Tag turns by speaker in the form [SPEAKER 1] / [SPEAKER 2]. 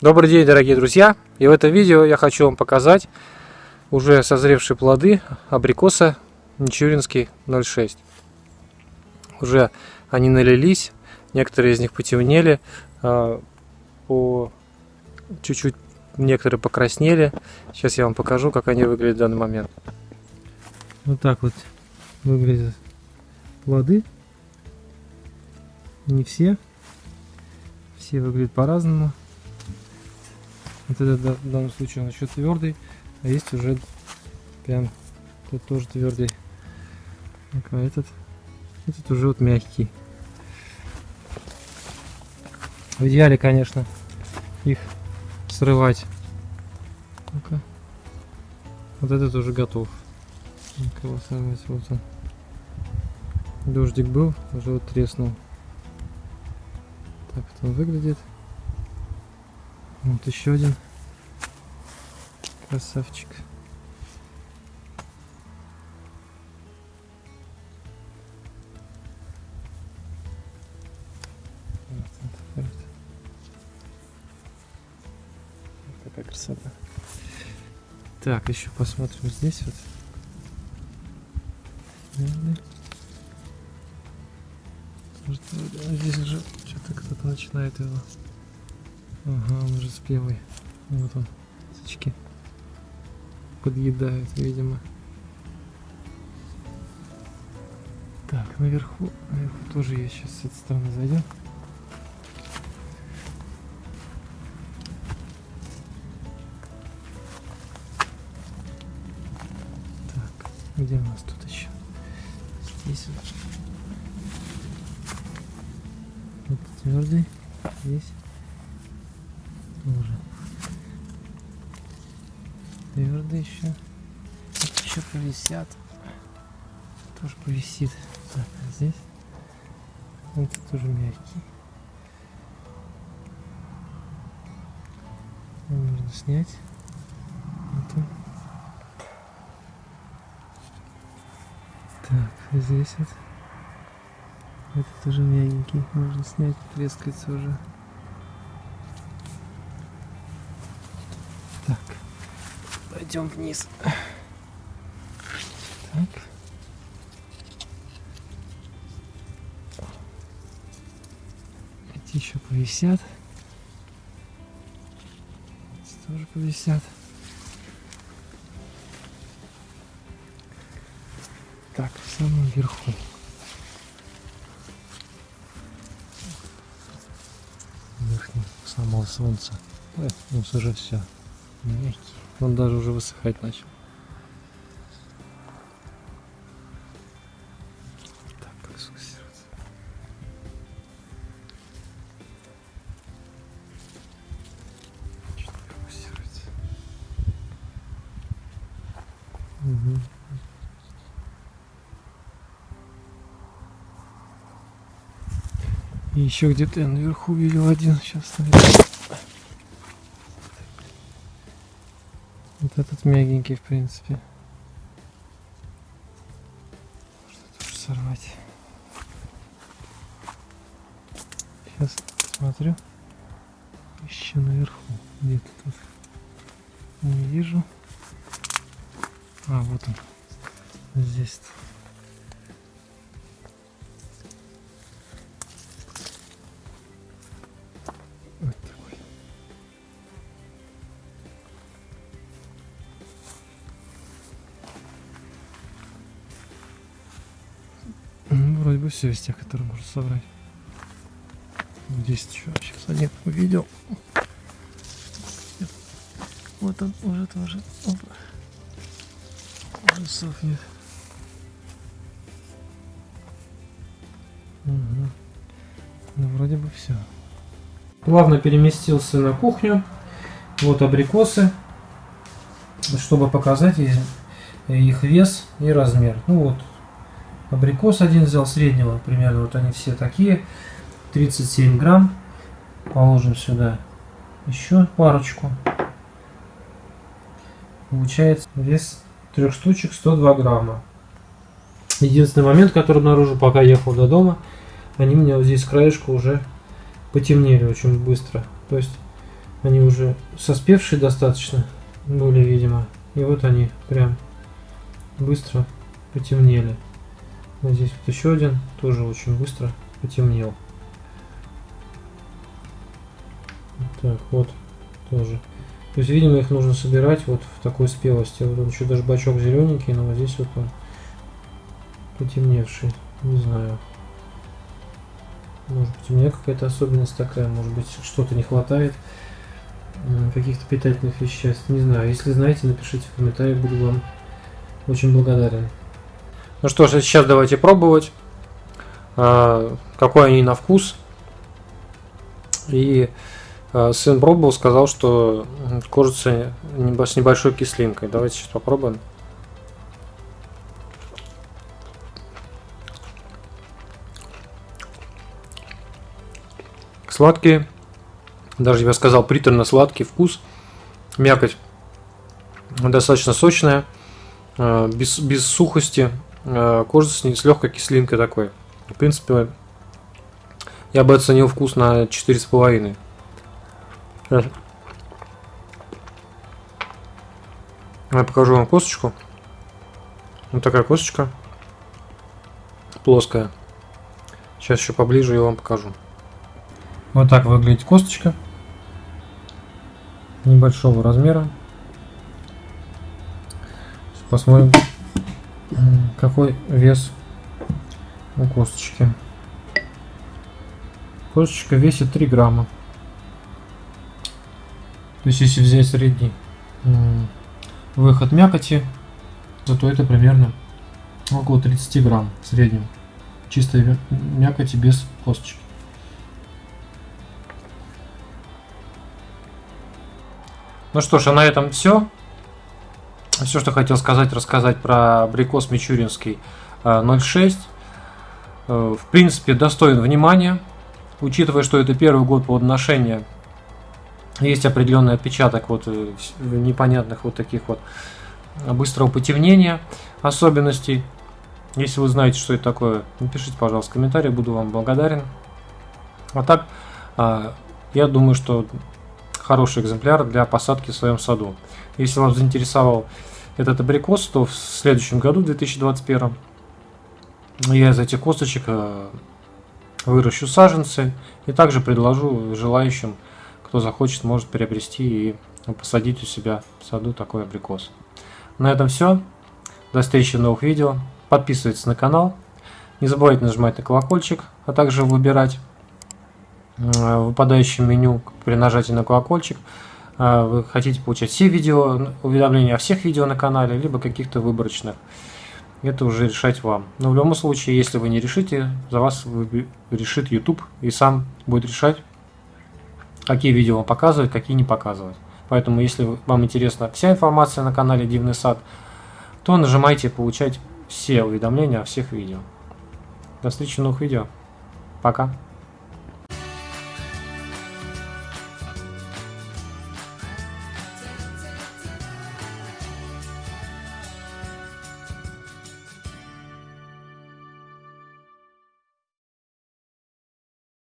[SPEAKER 1] Добрый день, дорогие друзья! И в этом видео я хочу вам показать уже созревшие плоды абрикоса Мичуринский 06. Уже они налились, некоторые из них потемнели, а, по чуть-чуть некоторые покраснели. Сейчас я вам покажу, как они выглядят в данный момент. Вот так вот выглядят плоды. Не все. Все выглядят по-разному. Вот этот в данном случае он еще твердый, а есть уже прям тут тоже твердый. А этот, этот уже вот мягкий. В идеале, конечно, их срывать. Ну-ка. Вот этот уже готов. Кого срывать? Вот он. Дождик был, уже вот треснул. Так вот он выглядит. Вот еще один красавчик. Какая красота. Так, еще посмотрим здесь вот. Здесь уже что-то кто-то начинает его Ага, он уже спелый. Вот он, сучки. Подъедают, видимо. Так, наверху, наверху тоже есть. Сейчас с этой стороны зайдем. Так, где у нас тут еще? Здесь вот. Это твердый. Здесь тоже. Твердый еще. Это еще повисят. Тоже повисит. Так, а здесь. Это тоже мягкий. Можно снять. Он. Так, а здесь вот. Это тоже мягенький. Можно снять, трескается уже. Так, пойдем вниз. Так. Эти еще повисят. Эти тоже повисят. Так, в самом верху. Верхний самого солнца. Ой, ну уже все. Мягкий. Он даже уже высыхать начал. Так, как сфокусироваться? Чуть не фокусируется. Угу. И еще где-то я наверху видел один. Сейчас наверху. Вот этот мягенький, в принципе. Можно тоже сорвать. Сейчас смотрю. Еще наверху. Где-то тут. Не вижу. А, вот он. Здесь. -то. Вроде бы все из тех, которые можно собрать. Здесь еще сейчас один увидел. Вот он уже тоже. Опа. Уже сохнет. Угу. Ну, вроде бы все. Плавно переместился на кухню. Вот абрикосы. Чтобы показать их вес и размер. Ну вот, Абрикос один взял среднего, примерно вот они все такие. 37 грамм. Положим сюда еще парочку. Получается вес трех штучек 102 грамма. Единственный момент, который обнаружил, пока ехал до дома, они меня вот здесь краешку уже потемнели очень быстро. То есть Они уже соспевшие достаточно были, видимо. И вот они прям быстро потемнели. Вот здесь вот еще один, тоже очень быстро потемнел. Так, вот тоже. То есть, видимо, их нужно собирать вот в такой спелости. Вот он еще даже бачок зелененький, но вот здесь вот он потемневший. Не знаю. Может быть, у меня какая-то особенность такая, может быть, что-то не хватает каких-то питательных веществ. Не знаю. Если знаете, напишите в комментариях, буду вам очень благодарен. Ну что ж, сейчас давайте пробовать, а, какой они на вкус. И а, сын пробовал, сказал, что кожица с небольшой кислинкой. Давайте сейчас попробуем. Сладкие, даже я сказал приторно-сладкий вкус, мякоть достаточно сочная, а, без, без сухости, кожа с, с легкой кислинкой такой. В принципе, я бы оценил вкус на 4,5. Я покажу вам косточку. Вот такая косточка. Плоская. Сейчас еще поближе я вам покажу. Вот так выглядит косточка. Небольшого размера. Посмотрим какой вес у косточки. Косточка весит 3 грамма. То есть если взять средний выход мякоти, то это примерно около 30 грамм в среднем. Чистой мякоти без косточки. Ну что ж, а на этом все. Все, что хотел сказать, рассказать про абрикос Мичуринский 06. Э, э, в принципе, достоин внимания, учитывая, что это первый год плодоношения. Есть определенный отпечаток вот э, непонятных вот таких вот быстрого потемнения особенностей. Если вы знаете, что это такое, напишите, пожалуйста, в комментариях, буду вам благодарен. А так, я думаю, что хороший экземпляр для посадки в своем саду. Если вас заинтересовал этот абрикос, то в следующем году, в 2021, я из этих косточек э, выращу саженцы и также предложу желающим, кто захочет, может приобрести и посадить у себя в саду такой абрикос. На этом все. До встречи в новых видео. Подписывайтесь на канал. Не забывайте нажимать на колокольчик, а также выбирать в выпадающем меню при нажатии на колокольчик а, вы хотите получать все видео, уведомления о всех видео на канале, либо каких-то выборочных. Это уже решать вам. Но в любом случае, если вы не решите, за вас решит YouTube и сам будет решать, какие видео вам показывать, какие не показывать. Поэтому, если вам интересна вся информация на канале Дивный Сад, то нажимайте получать все уведомления о всех видео. До встречи в новых видео. Пока.